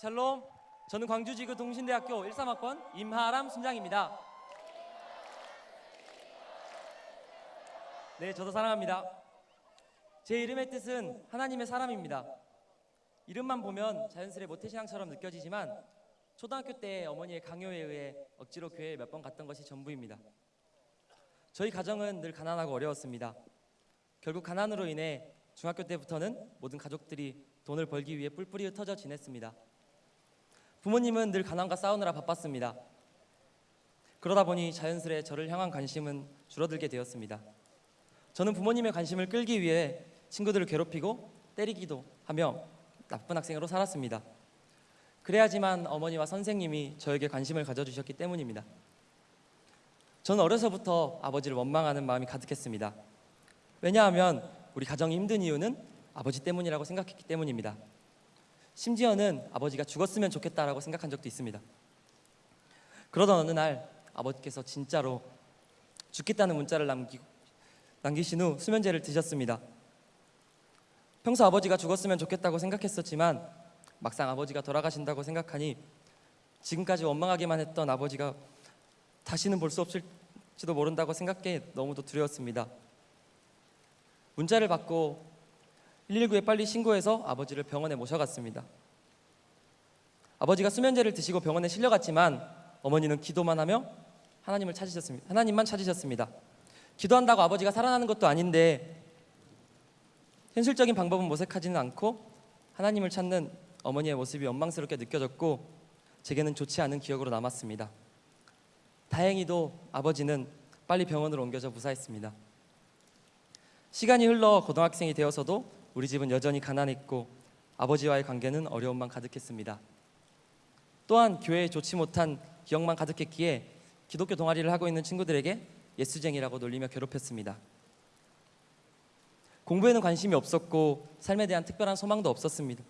샬롬. 저는 광주지구 동신대학교 13학번 임하람 순장입니다. 네, 저도 사랑합니다. 제 이름의 뜻은 하나님의 사람입니다. 이름만 보면 자연스레 모태신앙처럼 느껴지지만 초등학교 때 어머니의 강요에 의해 억지로 교회에 몇 번 갔던 것이 전부입니다. 저희 가정은 늘 가난하고 어려웠습니다. 결국 가난으로 인해 중학교 때부터는 모든 가족들이 돈을 벌기 위해 뿔뿔이 흩어져 지냈습니다. 부모님은 늘 가난과 싸우느라 바빴습니다. 그러다 보니 자연스레 저를 향한 관심은 줄어들게 되었습니다. 저는 부모님의 관심을 끌기 위해 친구들을 괴롭히고 때리기도 하며 나쁜 학생으로 살았습니다. 그래야지만 어머니와 선생님이 저에게 관심을 가져주셨기 때문입니다. 저는 어려서부터 아버지를 원망하는 마음이 가득했습니다. 왜냐하면 우리 가정이 힘든 이유는 아버지 때문이라고 생각했기 때문입니다. 심지어는 아버지가 죽었으면 좋겠다라고 생각한 적도 있습니다. 그러던 어느 날 아버지께서 진짜로 죽겠다는 문자를 남기, 남기신 후 수면제를 드셨습니다. 평소 아버지가 죽었으면 좋겠다고 생각했었지만 막상 아버지가 돌아가신다고 생각하니 지금까지 원망하기만 했던 아버지가 다시는 볼 수 없을지도 모른다고 생각해 너무도 두려웠습니다. 문자를 받고 119에 빨리 신고해서 아버지를 병원에 모셔갔습니다. 아버지가 수면제를 드시고 병원에 실려갔지만 어머니는 기도만 하며 하나님을 찾으셨습니다. 하나님만 찾으셨습니다. 기도한다고 아버지가 살아나는 것도 아닌데 현실적인 방법은 모색하지는 않고 하나님을 찾는 어머니의 모습이 원망스럽게 느껴졌고 제게는 좋지 않은 기억으로 남았습니다. 다행히도 아버지는 빨리 병원으로 옮겨져 무사했습니다. 시간이 흘러 고등학생이 되어서도 우리 집은 여전히 가난했고 아버지와의 관계는 어려움만 가득했습니다. 또한 교회에 좋지 못한 기억만 가득했기에 기독교 동아리를 하고 있는 친구들에게 예수쟁이라고 놀리며 괴롭혔습니다. 공부에는 관심이 없었고 삶에 대한 특별한 소망도 없었습니다.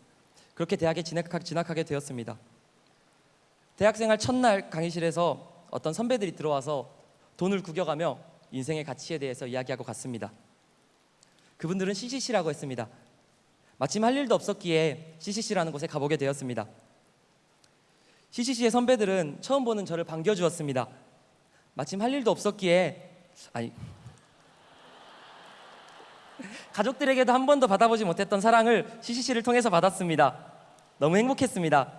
그렇게 대학에 진학 하게 되었습니다. 대학생활 첫날 강의실에서 어떤 선배들이 들어와서 돈을 구겨가며 인생의 가치에 대해서 이야기하고 갔습니다. 그분들은 CCC라고 했습니다. 마침 할 일도 없었기에 CCC라는 곳에 가보게 되었습니다. CCC의 선배들은 처음 보는 저를 반겨주었습니다. 마침 할 일도 없었기에 아니 가족들에게도 한 번도 받아보지 못했던 사랑을 CCC를 통해서 받았습니다. 너무 행복했습니다.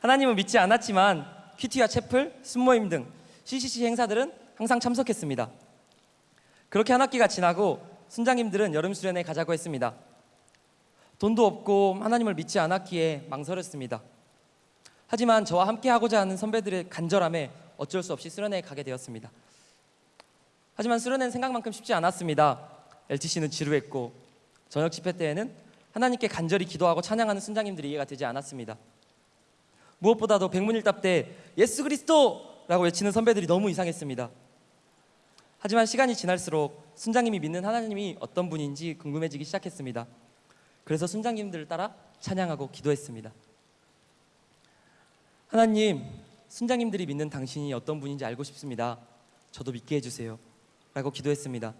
하나님은 믿지 않았지만 큐티와 채플, 순모임 등 CCC 행사들은 항상 참석했습니다. 그렇게 한 학기가 지나고 순장님들은 여름 수련회 가자고 했습니다. 돈도 없고 하나님을 믿지 않았기에 망설였습니다. 하지만 저와 함께 하고자 하는 선배들의 간절함에 어쩔 수 없이 수련회에 가게 되었습니다. 하지만 수련회는 생각만큼 쉽지 않았습니다. LTC는 지루했고 저녁 집회 때에는 하나님께 간절히 기도하고 찬양하는 순장님들이 이해가 되지 않았습니다. 무엇보다도 백문일답 때 예수 그리스도라고 외치는 선배들이 너무 이상했습니다. 하지만 시간이 지날수록 순장님이 믿는 하나님이 어떤 분인지 궁금해지기 시작했습니다. 그래서 순장님들을 따라 찬양하고 기도했습니다. 하나님, 순장님들이 믿는 당신이 어떤 분인지 알고 싶습니다. 저도 믿게 해주세요. 라고 기도했습니다.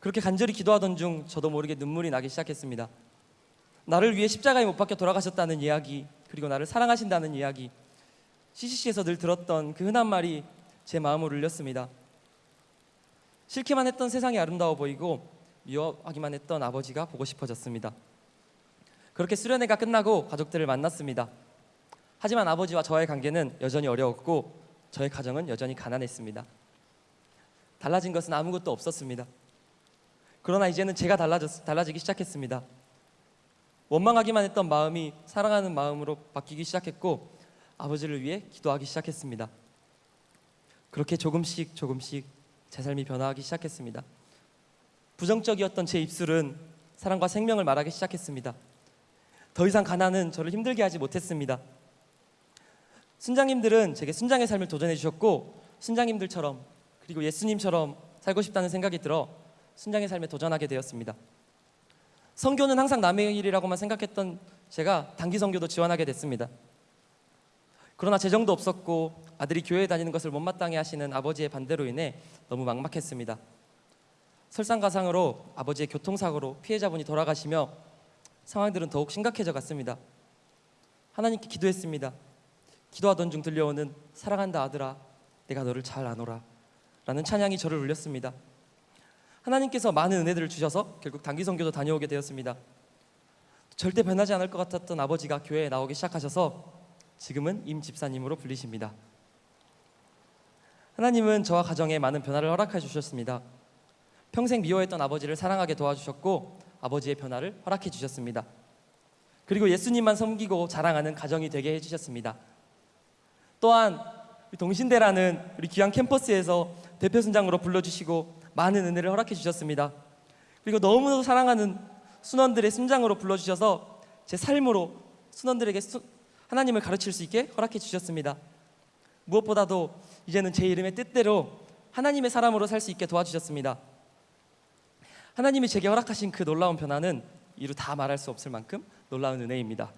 그렇게 간절히 기도하던 중 저도 모르게 눈물이 나기 시작했습니다. 나를 위해 십자가에 못 박혀 돌아가셨다는 이야기, 그리고 나를 사랑하신다는 이야기, CCC에서 늘 들었던 그 흔한 말이 제 마음을 울렸습니다. 싫기만 했던 세상이 아름다워 보이고 미워하기만 했던 아버지가 보고 싶어졌습니다. 그렇게 수련회가 끝나고 가족들을 만났습니다. 하지만 아버지와 저의 관계는 여전히 어려웠고 저의 가정은 여전히 가난했습니다. 달라진 것은 아무것도 없었습니다. 그러나 이제는 제가 달라졌, 달라지기 시작했습니다. 원망하기만 했던 마음이 사랑하는 마음으로 바뀌기 시작했고 아버지를 위해 기도하기 시작했습니다. 그렇게 조금씩 조금씩 제 삶이 변화하기 시작했습니다. 부정적이었던 제 입술은 사랑과 생명을 말하기 시작했습니다. 더 이상 가난은 저를 힘들게 하지 못했습니다. 순장님들은 제게 순장의 삶을 도전해 주셨고 순장님들처럼 그리고 예수님처럼 살고 싶다는 생각이 들어 순장의 삶에 도전하게 되었습니다. 성교는 항상 남의 일이라고만 생각했던 제가 단기 성교도 지원하게 됐습니다. 그러나 재정도 없었고 아들이 교회에 다니는 것을 못마땅해 하시는 아버지의 반대로 인해 너무 막막했습니다. 설상가상으로 아버지의 교통사고로 피해자분이 돌아가시며 상황들은 더욱 심각해져 갔습니다. 하나님께 기도했습니다. 기도하던 중 들려오는 사랑한다 아들아 내가 너를 잘 아노라 라는 찬양이 저를 울렸습니다. 하나님께서 많은 은혜들을 주셔서 결국 단기 선교도 다녀오게 되었습니다. 절대 변하지 않을 것 같았던 아버지가 교회에 나오기 시작하셔서 지금은 임 집사님으로 불리십니다. 하나님은 저와 가정에 많은 변화를 허락해 주셨습니다. 평생 미워했던 아버지를 사랑하게 도와주셨고 아버지의 변화를 허락해 주셨습니다. 그리고 예수님만 섬기고 자랑하는 가정이 되게 해주셨습니다. 또한 동신대라는 우리 귀한 캠퍼스에서 대표 순장으로 불러주시고 많은 은혜를 허락해 주셨습니다. 그리고 너무도 사랑하는 순원들의 순장으로 불러주셔서 제 삶으로 순원들에게 수- 하나님을 가르칠 수 있게 허락해 주셨습니다. 무엇보다도 이제는 제 이름의 뜻대로 하나님의 사람으로 살 수 있게 도와주셨습니다. 하나님이 제게 허락하신 그 놀라운 변화는 이루 다 말할 수 없을 만큼 놀라운 은혜입니다.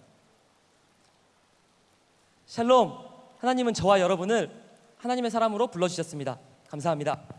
샬롬, 하나님은 저와 여러분을 하나님의 사람으로 불러주셨습니다. 감사합니다.